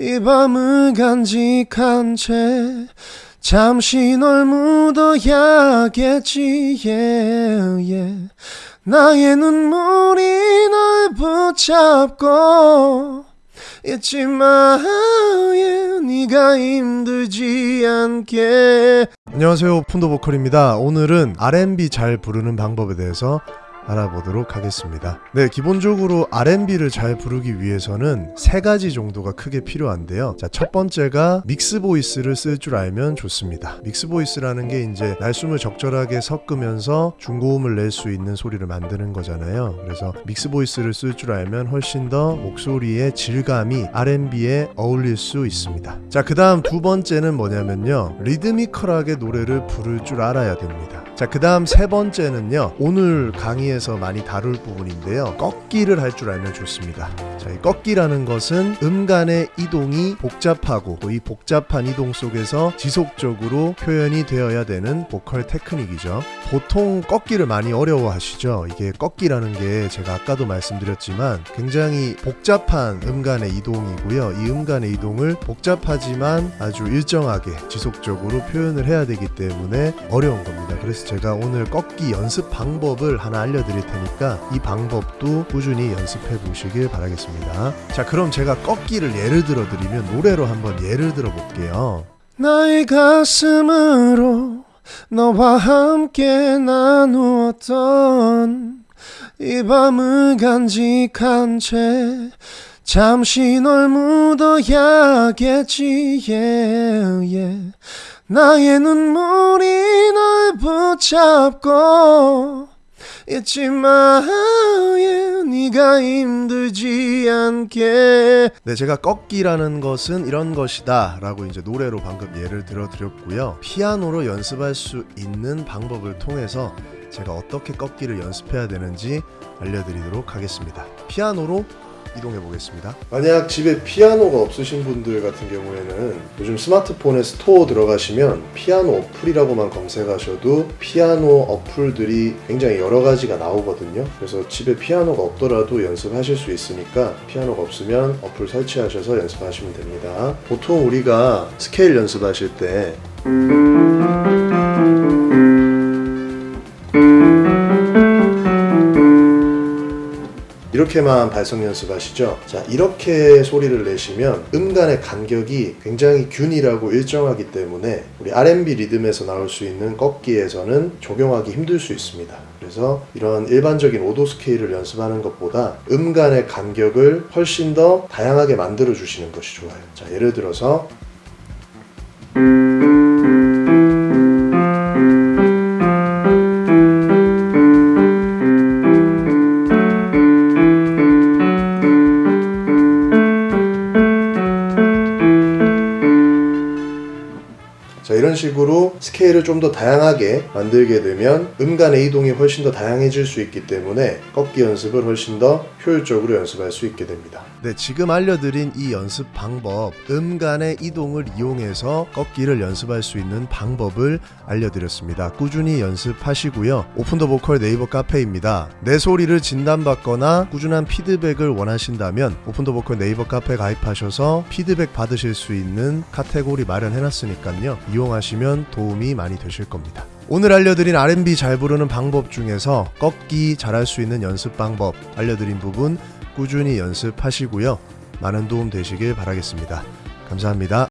이 밤을 간직한 채 잠시 널 묻어야겠지. Yeah, yeah. 나의 눈물이 널 붙잡고 잊지마 yeah, 네가 힘들지 않게. 안녕하세요. 푼도 보컬입니다. 오늘은 R&B 잘 부르는 방법에 대해서 알아보도록 하겠습니다. 네, 기본적으로 R&B를 잘 부르기 위해서는 세 가지 정도가 크게 필요한데요. 자, 첫 번째가 믹스 보이스를 쓸 줄 알면 좋습니다. 믹스 보이스라는 게 이제 날숨을 적절하게 섞으면서 중고음을 낼 수 있는 소리를 만드는 거잖아요. 그래서 믹스 보이스를 쓸 줄 알면 훨씬 더 목소리의 질감이 R&B에 어울릴 수 있습니다. 자, 그다음 두 번째는 뭐냐면요. 리드미컬하게 노래를 부를 줄 알아야 됩니다. 자, 그 다음 세 번째는요. 오늘 강의에서 많이 다룰 부분인데요. 꺾기를 할 줄 알면 좋습니다. 자, 이 꺾기라는 것은 음간의 이동이 복잡하고 또 이 복잡한 이동 속에서 지속적으로 표현이 되어야 되는 보컬 테크닉이죠. 보통 꺾기를 많이 어려워하시죠. 이게 꺾기라는 게 제가 아까도 말씀드렸지만 굉장히 복잡한 음간의 이동이고요. 이 음간의 이동을 복잡하지만 아주 일정하게 지속적으로 표현을 해야 되기 때문에 어려운 겁니다. 그래서 제가 오늘 꺾기 연습 방법을 하나 알려드릴 테니까 이 방법도 꾸준히 연습해 보시길 바라겠습니다. 자, 그럼 제가 꺾기를 예를 들어 드리면 노래로 한번 예를 들어 볼게요. 나의 가슴으로 너와 함께 나누었던 이 밤을 간직한 채 잠시 널 묻어야겠지 yeah, yeah. 나의 눈물이 널 붙잡고 잊지마 yeah, 네가 힘들지 않게. 네 제가 꺾기라는 것은 이런 것이다 라고 이제 노래로 방금 예를 들어 드렸고요. 피아노로 연습할 수 있는 방법을 통해서 제가 어떻게 꺾기를 연습해야 되는지 알려드리도록 하겠습니다. 피아노로 이동해 보겠습니다. 만약 집에 피아노가 없으신 분들 같은 경우에는 요즘 스마트폰에 store 들어가시면 피아노 어플이라고만 검색하셔도 피아노 어플들이 굉장히 여러 가지가 나오거든요. 그래서 집에 피아노가 없더라도 연습하실 수 있으니까 피아노가 없으면 어플 설치하셔서 연습하시면 됩니다. 보통 우리가 스케일 연습하실 때 이렇게만 발성 연습하시죠. 자, 이렇게 소리를 내시면 음간의 간격이 굉장히 균일하고 일정하기 때문에 우리 R&B 리듬에서 나올 수 있는 꺾기에서는 적용하기 힘들 수 있습니다. 그래서 이런 일반적인 오도 스케일을 연습하는 것보다 음간의 간격을 훨씬 더 다양하게 만들어 주시는 것이 좋아요. 자, 예를 들어서 자 이런 식으로 스케일을 좀 더 다양하게 만들게 되면 음간의 이동이 훨씬 더 다양해질 수 있기 때문에 꺾기 연습을 훨씬 더 효율적으로 연습할 수 있게 됩니다. 네, 지금 알려드린 이 연습 방법, 음간의 이동을 이용해서 꺾기를 연습할 수 있는 방법을 알려드렸습니다. 꾸준히 연습하시고요. 오픈 더 보컬 네이버 카페입니다. 내 소리를 진단받거나 꾸준한 피드백을 원하신다면 오픈 더 보컬 네이버 카페 가입하셔서 피드백 받으실 수 있는 카테고리 마련해놨으니까요. 이용하시면 도움이 많이 되실 겁니다. 오늘 알려드린 R&B 잘 부르는 방법 중에서 꺾기 잘할 수 있는 연습 방법 알려드린 부분 꾸준히 연습하시고요. 많은 도움 되시길 바라겠습니다. 감사합니다.